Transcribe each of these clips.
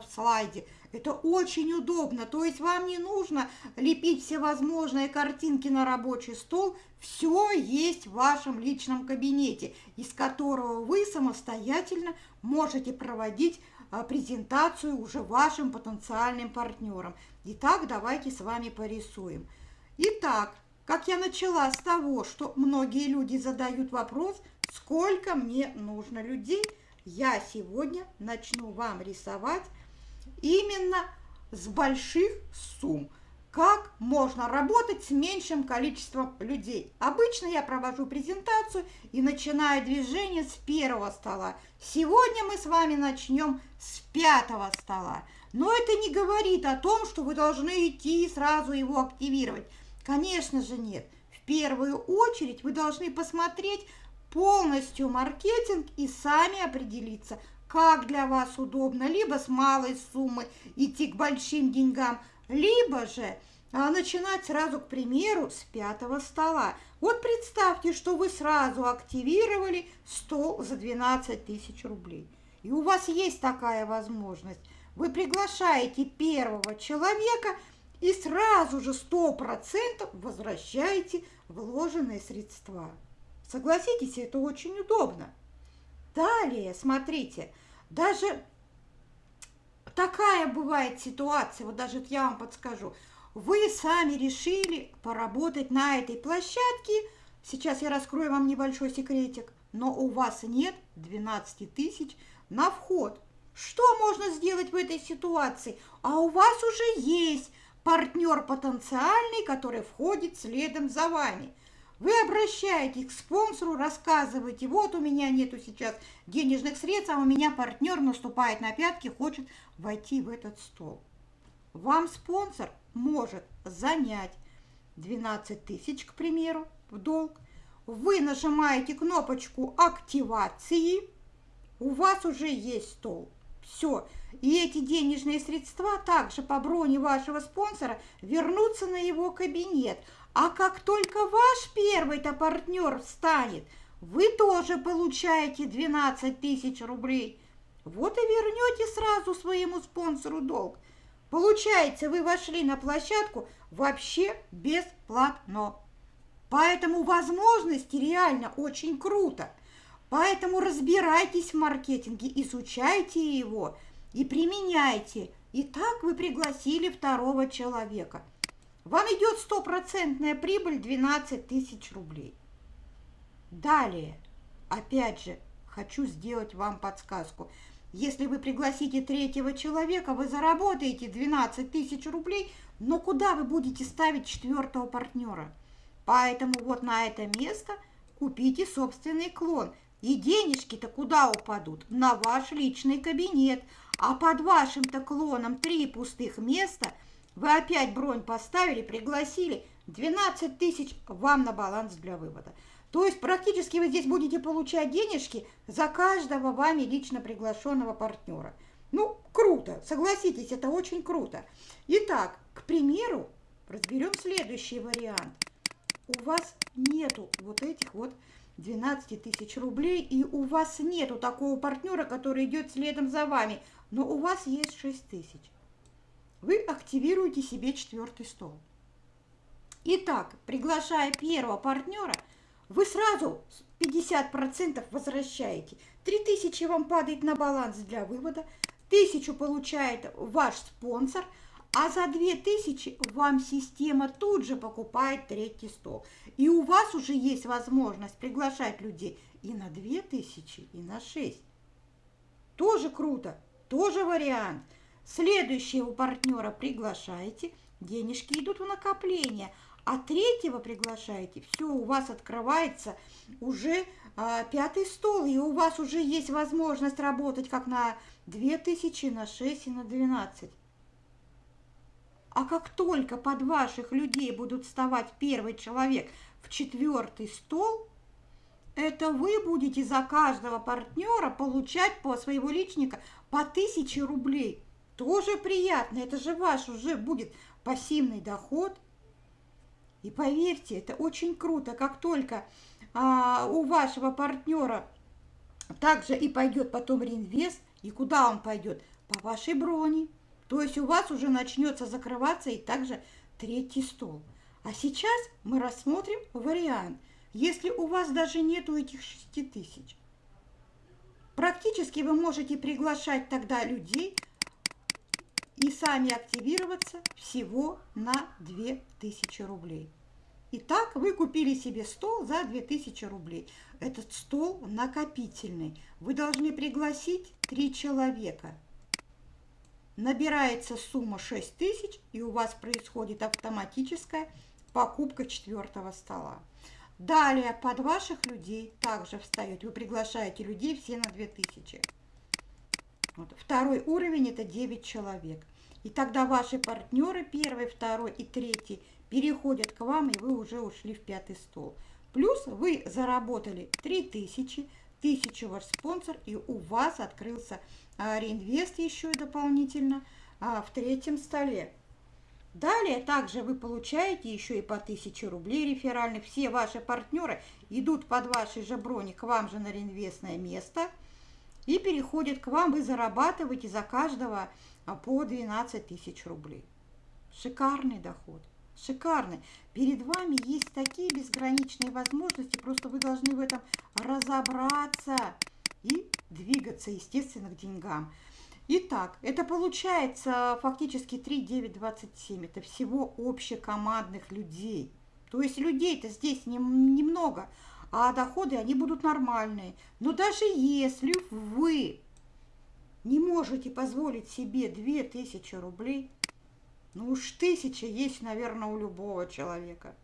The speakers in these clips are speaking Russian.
в слайде. Это очень удобно, то есть вам не нужно лепить всевозможные картинки на рабочий стол. Все есть в вашем личном кабинете, из которого вы самостоятельно можете проводить а, презентацию уже вашим потенциальным партнерам. Итак, давайте с вами порисуем. Итак, как я начала с того, что многие люди задают вопрос, сколько мне нужно людей, я сегодня начну вам рисовать именно с больших сумм. Как можно работать с меньшим количеством людей? Обычно я провожу презентацию и начинаю движение с первого стола. Сегодня мы с вами начнем с пятого стола. Но это не говорит о том, что вы должны идти и сразу его активировать. Конечно же нет. В первую очередь вы должны посмотреть полностью маркетинг и сами определиться, как для вас удобно, либо с малой суммы идти к большим деньгам, либо же а, начинать сразу, к примеру, с пятого стола. Вот представьте, что вы сразу активировали стол за 12 тысяч рублей. И у вас есть такая возможность. Вы приглашаете первого человека – и сразу же 100% возвращаете вложенные средства. Согласитесь, это очень удобно. Далее, смотрите, даже такая бывает ситуация, вот даже я вам подскажу. Вы сами решили поработать на этой площадке. Сейчас я раскрою вам небольшой секретик. Но у вас нет 12 тысяч на вход. Что можно сделать в этой ситуации? А у вас уже есть партнер потенциальный, который входит следом за вами. Вы обращаетесь к спонсору, рассказываете, вот у меня нету сейчас денежных средств, а у меня партнер наступает на пятки, хочет войти в этот стол. Вам спонсор может занять 12 тысяч, к примеру, в долг. Вы нажимаете кнопочку активации, у вас уже есть стол. Все. И эти денежные средства также по броне вашего спонсора вернутся на его кабинет. А как только ваш первый-то партнер встанет, вы тоже получаете 12 тысяч рублей. Вот и вернете сразу своему спонсору долг. Получается, вы вошли на площадку вообще бесплатно. Поэтому возможности реально очень круто. Поэтому разбирайтесь в маркетинге, изучайте его и применяйте. И так вы пригласили второго человека. Вам идет стопроцентная прибыль 12 тысяч рублей. Далее, опять же, хочу сделать вам подсказку. Если вы пригласите третьего человека, вы заработаете 12 тысяч рублей, но куда вы будете ставить четвертого партнера? Поэтому вот на это место купите собственный клон – и денежки-то куда упадут? На ваш личный кабинет. А под вашим-то клоном три пустых места вы опять бронь поставили, пригласили. 12 тысяч вам на баланс для вывода. То есть практически вы здесь будете получать денежки за каждого вами лично приглашенного партнера. Ну, круто, согласитесь, это очень круто. Итак, к примеру, разберем следующий вариант. У вас нету вот этих вот 12 тысяч рублей, и у вас нету такого партнера, который идет следом за вами, но у вас есть 6 тысяч. Вы активируете себе четвертый стол. Итак, приглашая первого партнера, вы сразу 50% возвращаете. 3000 вам падает на баланс для вывода, 1000 получает ваш спонсор – а за 2000 вам система тут же покупает третий стол. И у вас уже есть возможность приглашать людей и на 2000, и на 6. Тоже круто, тоже вариант. Следующего партнера приглашаете, денежки идут в накопление, а третьего приглашаете, все, у вас открывается уже а, пятый стол, и у вас уже есть возможность работать как на 2000, на 6 и на 12. А как только под ваших людей будут вставать первый человек в четвертый стол, это вы будете за каждого партнера получать по своего личника по тысяче рублей. Тоже приятно, это же ваш уже будет пассивный доход. И поверьте, это очень круто, как только а, у вашего партнера также и пойдет потом реинвест, и куда он пойдет? по вашей броне. То есть у вас уже начнется закрываться и также третий стол. А сейчас мы рассмотрим вариант, если у вас даже нету этих 6 тысяч. Практически вы можете приглашать тогда людей и сами активироваться всего на 2000 рублей. Итак, вы купили себе стол за 2000 рублей. Этот стол накопительный. Вы должны пригласить три человека. Набирается сумма 6000, и у вас происходит автоматическая покупка четвертого стола. Далее под ваших людей также встает. Вы приглашаете людей все на 2000. Вот. Второй уровень – это 9 человек. И тогда ваши партнеры, первый, второй и третий, переходят к вам, и вы уже ушли в пятый стол. Плюс вы заработали 3000, 1000 ваш спонсор, и у вас открылся а, реинвест еще и дополнительно а, в третьем столе. Далее также вы получаете еще и по 1000 рублей реферальных. Все ваши партнеры идут под вашей же брони к вам же на реинвестное место и переходят к вам. Вы зарабатываете за каждого а, по 12 тысяч рублей. Шикарный доход. Шикарный. Перед вами есть такие безграничные возможности, просто вы должны в этом разобраться и двигаться, естественно, к деньгам. Итак, это получается фактически 3, 9, 27. Это всего общекомандных людей. То есть людей-то здесь немного, а доходы, они будут нормальные. Но даже если вы не можете позволить себе 2000 рублей, ну уж тысяча есть, наверное, у любого человека.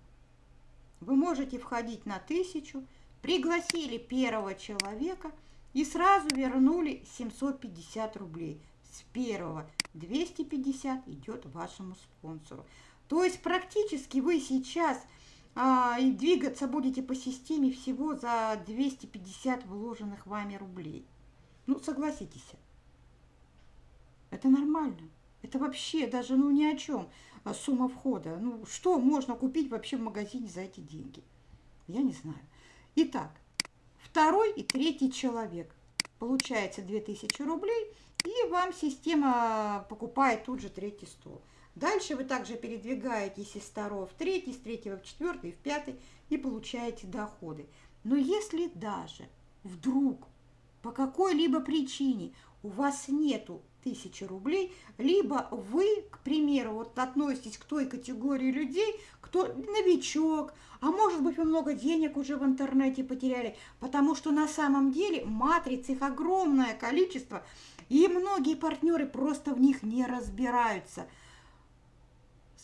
Вы можете входить на тысячу, пригласили первого человека – и сразу вернули 750 рублей. С первого 250 идет вашему спонсору. То есть практически вы сейчас и двигаться будете по системе всего за 250 вложенных вами рублей. Ну, согласитесь, это нормально. Это вообще даже ну ни о чем а, сумма входа. Ну, что можно купить вообще в магазине за эти деньги? Я не знаю. Итак, второй и третий человек. Получается 2000 рублей, и вам система покупает тут же третий стол. Дальше вы также передвигаетесь из второго в третий, с третьего в четвертый, в пятый и получаете доходы. Но если даже вдруг по какой-либо причине у вас нету тысячи рублей, либо вы, к примеру, вот относитесь к той категории людей, кто новичок, а может быть вы много денег уже в интернете потеряли, потому что на самом деле матриц их огромное количество, и многие партнеры просто в них не разбираются.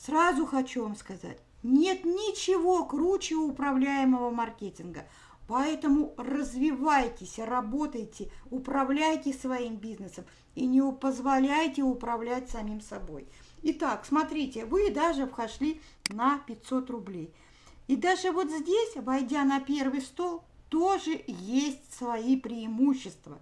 Сразу хочу вам сказать, нет ничего круче управляемого маркетинга – Поэтому развивайтесь, работайте, управляйте своим бизнесом и не позволяйте управлять самим собой. Итак, смотрите, вы даже вошли на 500 рублей. И даже вот здесь, войдя на первый стол, тоже есть свои преимущества.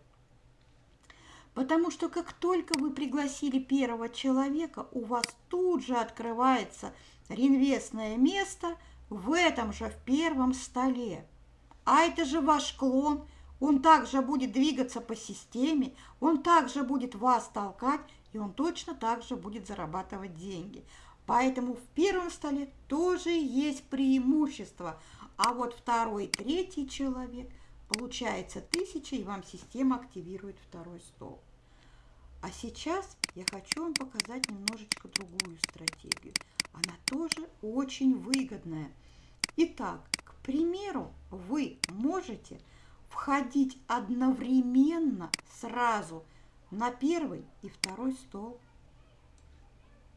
Потому что как только вы пригласили первого человека, у вас тут же открывается реинвестное место в этом же, в первом столе. А это же ваш клон. Он также будет двигаться по системе, он также будет вас толкать, и он точно так же будет зарабатывать деньги. Поэтому в первом столе тоже есть преимущество. А вот второй, третий человек, получается тысяча, и вам система активирует второй стол. А сейчас я хочу вам показать немножечко другую стратегию. Она тоже очень выгодная. Итак, примеру, вы можете входить одновременно сразу на первый и второй стол.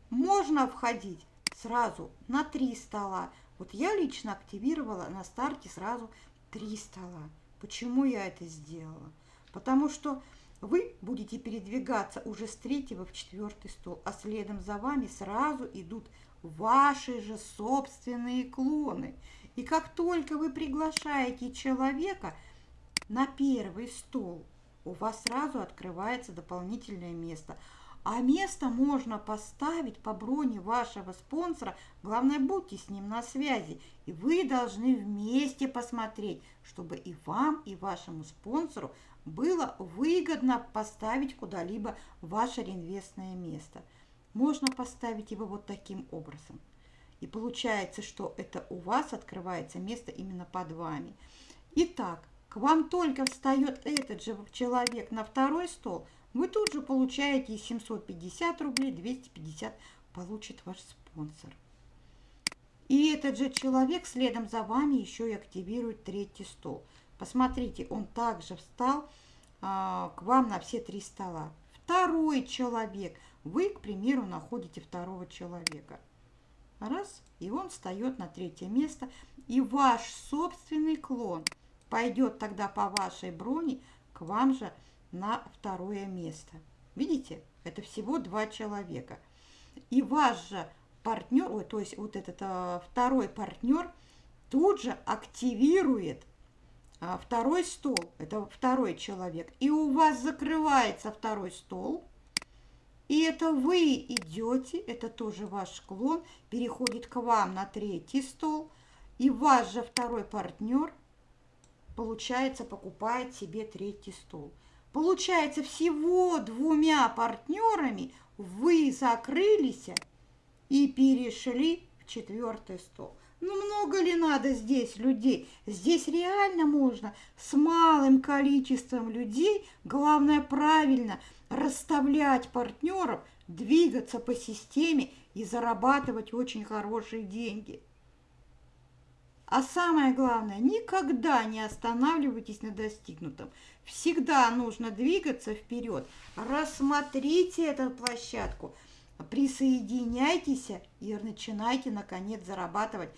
Можно входить сразу на три стола. Вот я лично активировала на старте сразу три стола. Почему я это сделала? Потому что вы будете передвигаться уже с третьего в четвертый стол, а следом за вами сразу идут ваши же собственные клоны – и как только вы приглашаете человека на первый стол, у вас сразу открывается дополнительное место. А место можно поставить по броне вашего спонсора. Главное, будьте с ним на связи. И вы должны вместе посмотреть, чтобы и вам, и вашему спонсору было выгодно поставить куда-либо ваше реинвестное место. Можно поставить его вот таким образом. И получается, что это у вас открывается место именно под вами. Итак, к вам только встает этот же человек на второй стол – вы тут же получаете 750 рублей, 250 получит ваш спонсор. И этот же человек следом за вами еще и активирует третий стол. Посмотрите, он также встал а, к вам на все три стола. Второй человек. Вы, к примеру, находите второго человека. Раз, и он встает на третье место. И ваш собственный клон пойдет тогда по вашей броне к вам же на второе место. Видите, это всего два человека. И ваш же партнер, то есть вот этот а, второй партнер тут же активирует второй стол, это второй человек, и у вас закрывается второй стол, и это вы идете, это тоже ваш клон, переходит к вам на третий стол, и ваш же второй партнер, получается, покупает себе третий стол. Получается, всего двумя партнерами вы закрылись и перешли в четвертый стол. Ну, много ли надо здесь людей? Здесь реально можно с малым количеством людей, главное правильно расставлять партнеров, двигаться по системе и зарабатывать очень хорошие деньги. А самое главное, никогда не останавливайтесь на достигнутом. Всегда нужно двигаться вперед. Рассмотрите эту площадку, присоединяйтесь и начинайте, наконец, зарабатывать